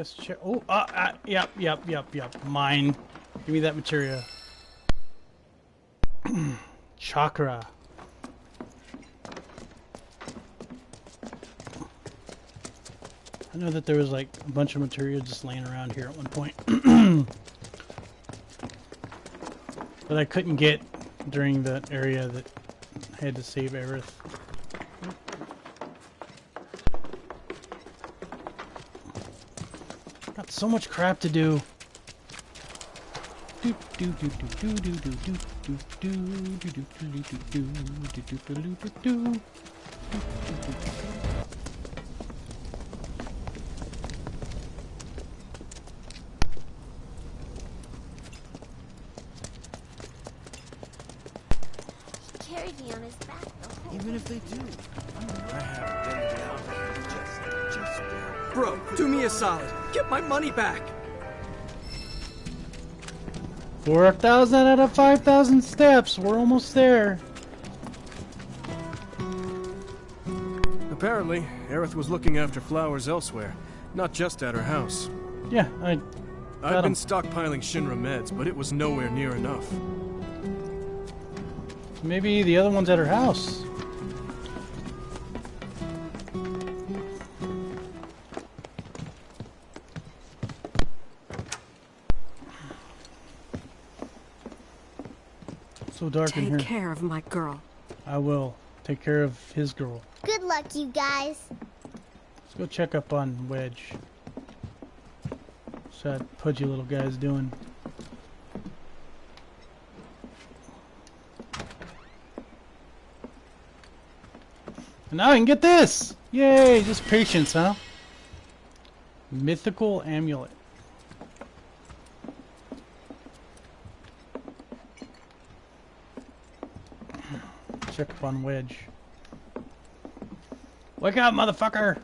Guess. Oh, uh, uh, yep, yep, yep, yep. Mine. Give me that materia. Chakra. I know that there was like a bunch of material just laying around here at one point. but I couldn't get during the area that I had to save Aerith. So much crap to do. My money back. 4,000 out of 5,000 steps. We're almost there. Apparently, Aerith was looking after flowers elsewhere, not just at her house. Yeah, I I've Got been 'em. stockpiling Shinra meds, but it was nowhere near enough. maybe the other one's at her house. So dark in here. Take care of my girl. I will take care of his girl. Good luck, you guys. Let's go check up on Wedge. What's that pudgy little guy's doing? And now I can get this! Yay! Just patience, huh? Mythical amulet. trip wedge. Wake up, motherfucker!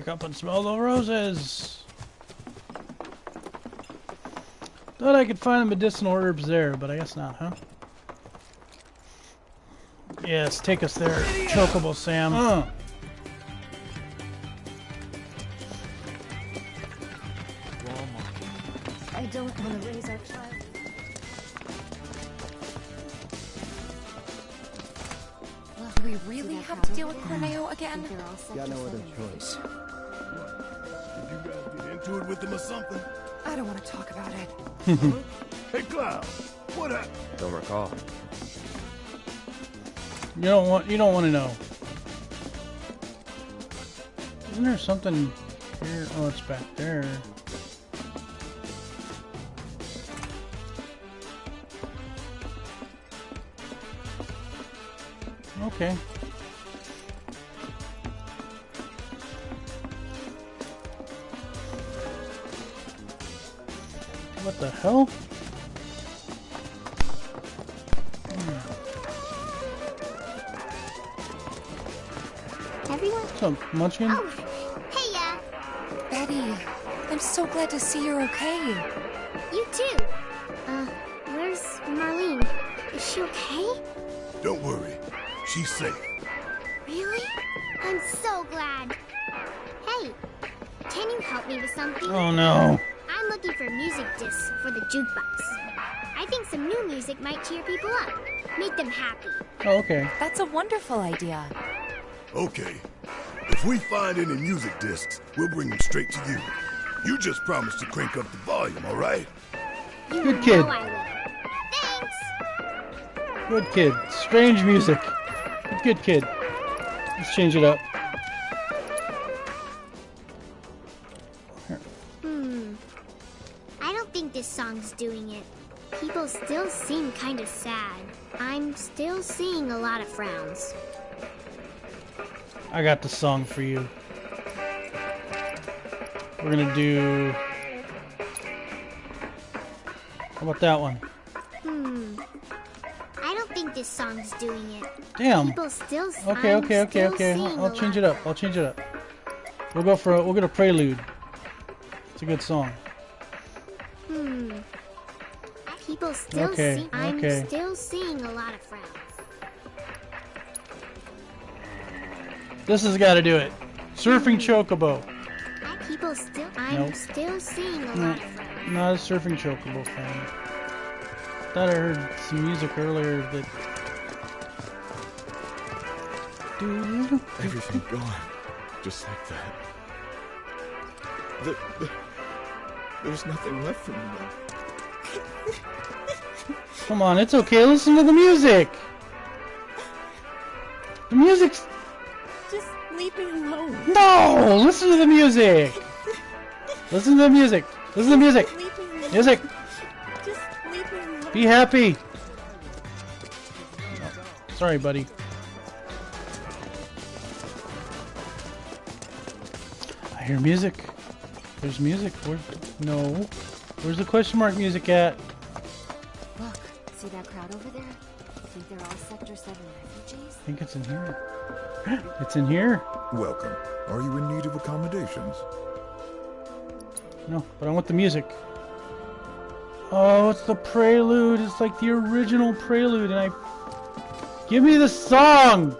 Wake up and smell the roses. Thought I could find the medicinal herbs there, but I guess not, huh? Yes, take us there, Chocobo Sam. Uh. I don't want to raise our child. Do we really have to deal with Corneo again? Got no other choice. Did you guys get into it with him or something? I don't want to talk about it. Hey, Cloud, what happened? Don't recall. You don't want you don't want to know. Isn't there something here? Oh, it's back there. Okay. What the hell? Everyone? What's up, Munchkin? Oh, hey, yeah. Betty, I'm so glad to see you're okay. You too. Uh, where's Marlene? Is she okay? Don't worry, she's safe. Really? I'm so glad. Hey, can you help me with something? Oh no. I'm looking for music discs for the jukebox. I think some new music might cheer people up, make them happy. Oh, okay. That's a wonderful idea. Okay. If we find any music discs, we'll bring them straight to you. You just promise to crank up the volume, all right? You Good kid. Thanks. Good kid. Strange music. Good kid. Let's change it up. I don't think this song's doing it. People still seem kind of sad. I'm still seeing a lot of frowns. I got the song for you. We're gonna do. How about that one? Hmm. I don't think this song's doing it. Damn. People still. Okay, I'm okay, okay, okay. I'll, I'll change it up. I'll change it up. We'll go for a, we'll get a prelude. It's a good song. Hmm. People still Okay, see. I'm okay. still seeing a lot of frowns. This has got to do it. Surfing Chocobo. People still. I'm Nope. still seeing a lot of frowns. not a surfing chocobo fan. Thought I heard some music earlier that. Everything gone. Just like that. The, the, there's nothing left for me now. Come on, it's okay. Listen to the music. The music's Just leave me alone. no. Listen to the music. Listen to the music. Listen to the music. Leave me alone. Music. Just leave me alone. Be happy. Sorry, buddy. I hear music. There's music. Where? No. Where's the question mark music at? Look, see that crowd over there? Think they're all Sector 7 refugees? I think it's in here. It's in here. Welcome. Are you in need of accommodations? No, but I want the music. Oh, it's the prelude. It's like the original prelude, and I. Give me the song!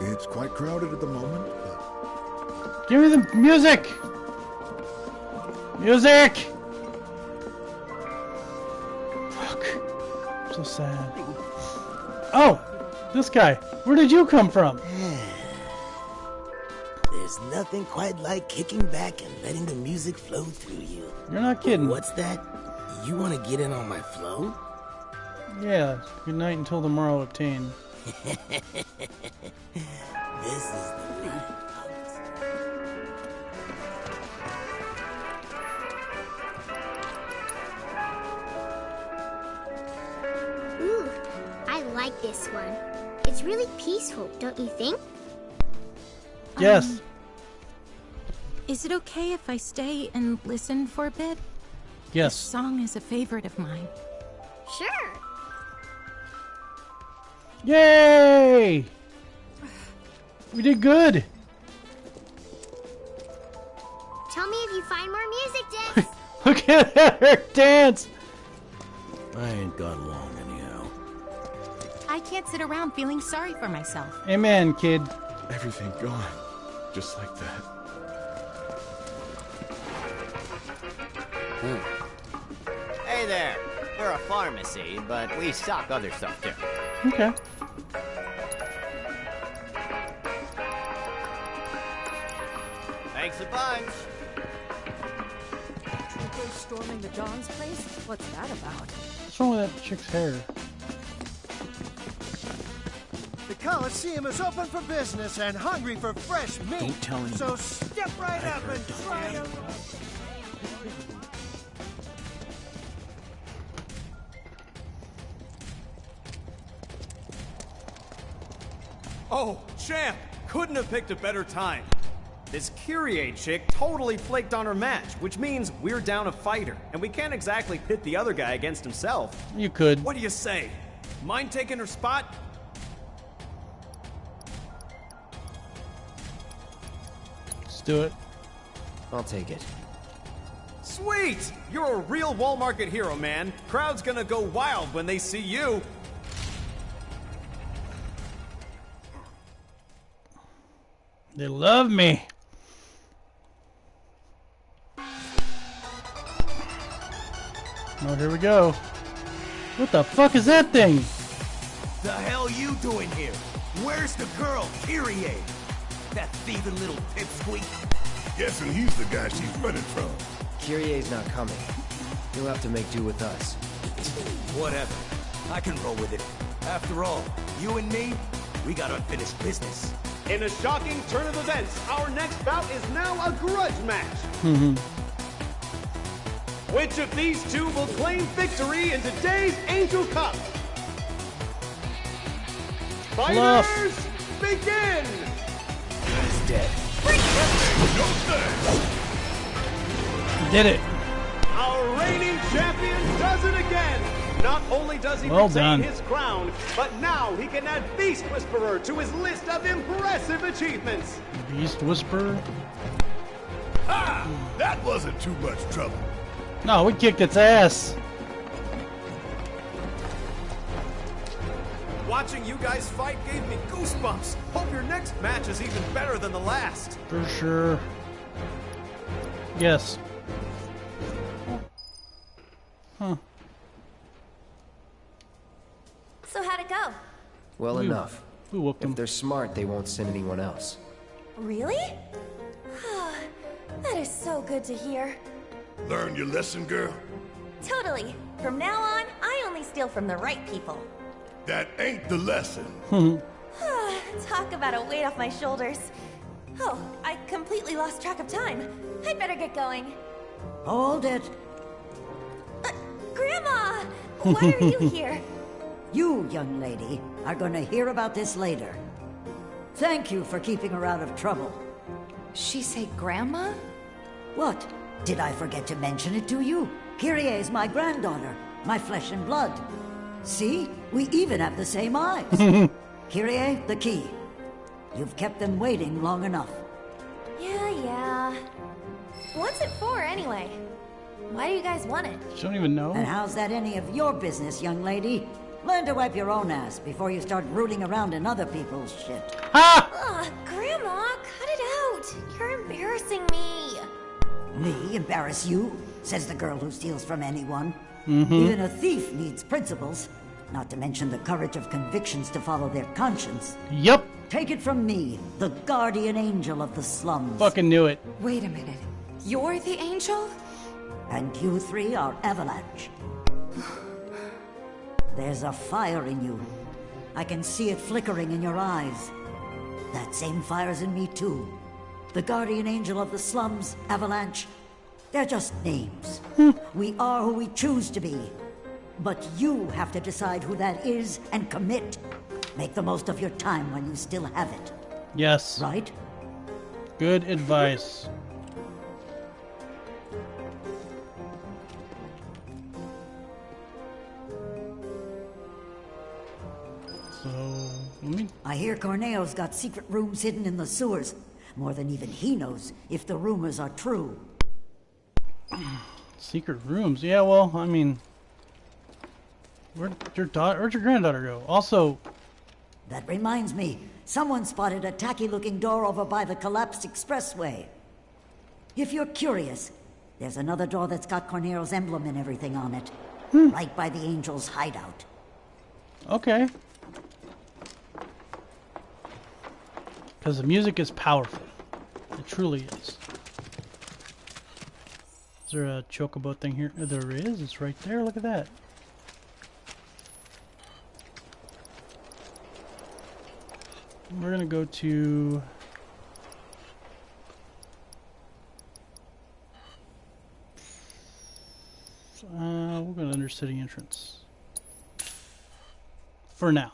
It's quite crowded at the moment, but Give me the music! Music! Fuck. I'm so sad. Oh! This guy. Where did you come from? There's nothing quite like kicking back and letting the music flow through you. You're not kidding. What's that? You want to get in on my flow? Yeah. Good night until tomorrow obtain. This is the night. Ooh, I like this one. It's really peaceful, don't you think? Yes. Um, is it okay if I stay and listen for a bit? Yes. This yes. song is a favorite of mine. Sure. Yay! We did good. Tell me if you find more music, Dick. Look at her dance. I ain't gone long anyhow. I can't sit around feeling sorry for myself. Amen, kid. Everything gone. Just like that. Hmm. Hey there. We're a pharmacy, but we stock other stuff too. Okay. Thanks a storming the Don's place? What's that about? What's wrong with that chick's hair? The Coliseum is open for business and hungry for fresh meat. Don't tell anyone. So step right I up and try tell to. Oh, champ! Couldn't have picked a better time. This Kyrie chick totally flaked on her match, which means we're down a fighter, and we can't exactly pit the other guy against himself. You could. What do you say? Mind taking her spot? Let's do it. I'll take it. Sweet! You're a real wall market hero, man. Crowd's gonna go wild when they see you. They love me. Oh, here we go. What the fuck is that thing? The hell you doing here? Where's the girl, Kyrie? That thieving little pipsqueak? guessing he's the guy she's running from. Kyrie's not coming. You'll have to make do with us. Whatever. I can roll with it. After all, you and me, we got unfinished business. In a shocking turn of events, our next bout is now a grudge match. Mm-hmm. Which of these two will claim victory in today's Angel Cup? Fluff. Fighters, begin! He's dead. Did it. Our reigning champion does it again! Not only does he Well retain done. his crown, but now he can add Beast Whisperer to his list of impressive achievements. Beast Whisperer. Ah! That wasn't too much trouble. No, we kicked its ass. Watching you guys fight gave me goosebumps. Hope your next match is even better than the last. For sure. Yes. Huh. So how'd it go? Well, We- enough. We whooped If they're smart, they won't send anyone else. Really? that is so good to hear. Learn your lesson, girl? Totally. From now on, I only steal from the right people. That ain't the lesson. Hmm. Talk about a weight off my shoulders. Oh, I completely lost track of time. I'd better get going. Hold it. Uh, grandma! Why are you here? You, young lady, are gonna hear about this later. Thank you for keeping her out of trouble. She say grandma? What? Did I forget to mention it to you? Kyrie is my granddaughter, my flesh and blood. See? We even have the same eyes. Kyrie, the key. You've kept them waiting long enough. Yeah, yeah. What's it for, anyway? Why do you guys want it? You don't even know. And how's that any of your business, young lady? Learn to wipe your own ass before you start rooting around in other people's shit. Ah! Ugh, Grandma, cut it out. You're embarrassing me. Me embarrass you? Says the girl who steals from anyone. Mhm. Even a thief needs principles, not to mention the courage of convictions to follow their conscience. Yep. Take it from me, the guardian angel of the slums. Fucking knew it. Wait a minute. You're the angel? And you three are Avalanche. There's a fire in you. I can see it flickering in your eyes. That same fire's in me too. The guardian angel of the slums, Avalanche. They're just names. Hmm. we are who we choose to be. But you have to decide who that is and commit. Make the most of your time when you still have it. Yes. Right? Good advice. So, let me. I hear Corneo's got secret rooms hidden in the sewers. More than even he knows if the rumors are true. Secret rooms. Yeah, well, I mean. Where'd your daughter, where'd your granddaughter go? Also, That reminds me, someone spotted a tacky looking door over by the collapsed expressway. If you're curious, there's another door that's got Corneo's emblem and everything on it. Hmm. Right by the Angel's hideout. okay. Because the music is powerful. It truly is. Is there a chocobo thing here? There is. It's right there. Look at that. We're gonna go to. Uh, we'll go to Undercity Entrance. For now.